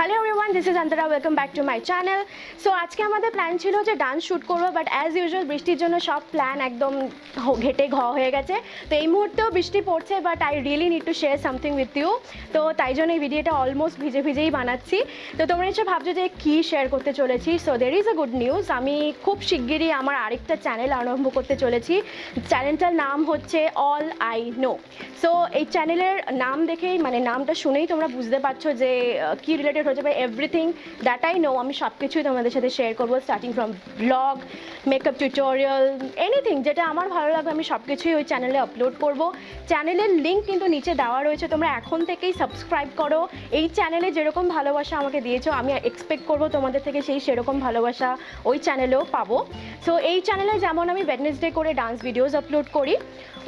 Hello everyone this is Antara welcome back to my channel so আজকে আমাদের plan ছিল যে ডান্স শ্যুট করব বাট অ্যাজ ইউজুয়াল বৃষ্টির জন্য সব প্ল্যান একদম ঘেটে ঘ হয়ে গেছে। তো এই মুহূর্তেও বৃষ্টি পড়ছে but I really need to share something with you তো তাই জন্য এই ভিডিওটা অলমোস্ট ভিজে ভিজেই বানাচ্ছি। তো তোমরা নিশ্চয়ই ভাবছ যে কী শেয়ার করতে চলেছি? So there is a good news আমি খুব শিগগিরই আমার আরেকটা চ্যানেল আরম্ভ করতে চলেছি। চ্যানেলটার নাম হচ্ছে অল আই নো সো এই চ্যানেলের নাম দেখেই মানে নামটা শুনেই তোমরা বুঝতে পারছ যে কি রিলেটেড হচ্ছে বা এভরিথিং দ্যাট আই নো আমি সব কিছুই তোমাদের সাথে শেয়ার করব starting from blog makeup tutorial anything যেটা আমার ভালো লাগবে, আমি সব কিছুই ওই চ্যানেলে আপলোড করব। চ্যানেলের লিঙ্ক কিন্তু নিচে দেওয়া রয়েছে, তোমরা এখন থেকেই সাবস্ক্রাইব করো। এই চ্যানেলে যেরকম ভালোবাসা আমাকে দিয়েছ, আমি এক্সপেক্ট করব তোমাদের থেকে সেই সেরকম ভালোবাসা ওই চ্যানেলেও পাবো। সো এই চ্যানেলে যেমন আমি ওয়েডনেসডে করে ডান্স ভিডিওস আপলোড করি,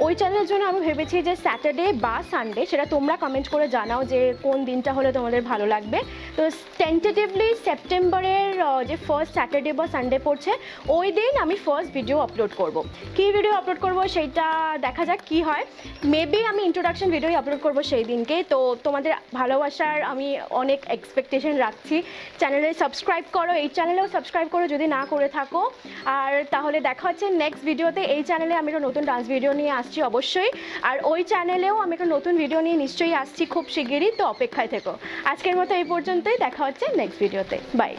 ওই চ্যানেলের জন্য আমি ভেবেছি যে স্যাটারডে বা সানডে সেটা তোমরা কমেন্ট করে জানাও যে কোন দিনটা হলে তোমাদের ভালো লাগবে। তো টেন্টেটিভলি সেপ্টেম্বরের যে ফার্স্ট স্যাটারডে বা সানডে পড়ছে, ওই দিন আমি ফার্স্ট ভিডিও আপলোড করব। কী ভিডিও আপলোড করব সেইটা দেখা যাক কি হয়। মেবি আমি ইন্ট্রোডাকশন ভিডিওই আপলোড করব সেই দিনকে। তো তোমাদের ভালোবাসার আমি অনেক এক্সপেকটেশন রাখছি। চ্যানেলে সাবস্ক্রাইব করো, এই চ্যানেলেও সাবস্ক্রাইব করো যদি না করে থাকো। আর তাহলে দেখা হচ্ছে নেক্সট ভিডিওতে এই চ্যানেলে আমি একটা নতুন ডান্স ভিডিও নিয়ে আসছি অবশ্যই। আর ওই চ্যানেলেও আমি একটা নতুন ভিডিও নিয়ে নিশ্চয়ই আসছি খুব শিগগিরই। তো অপেক্ষায় থেকো। আজকের মতো এই পর্যন্তই। দেখা হচ্ছে নেক্সট ভিডিওতে বাই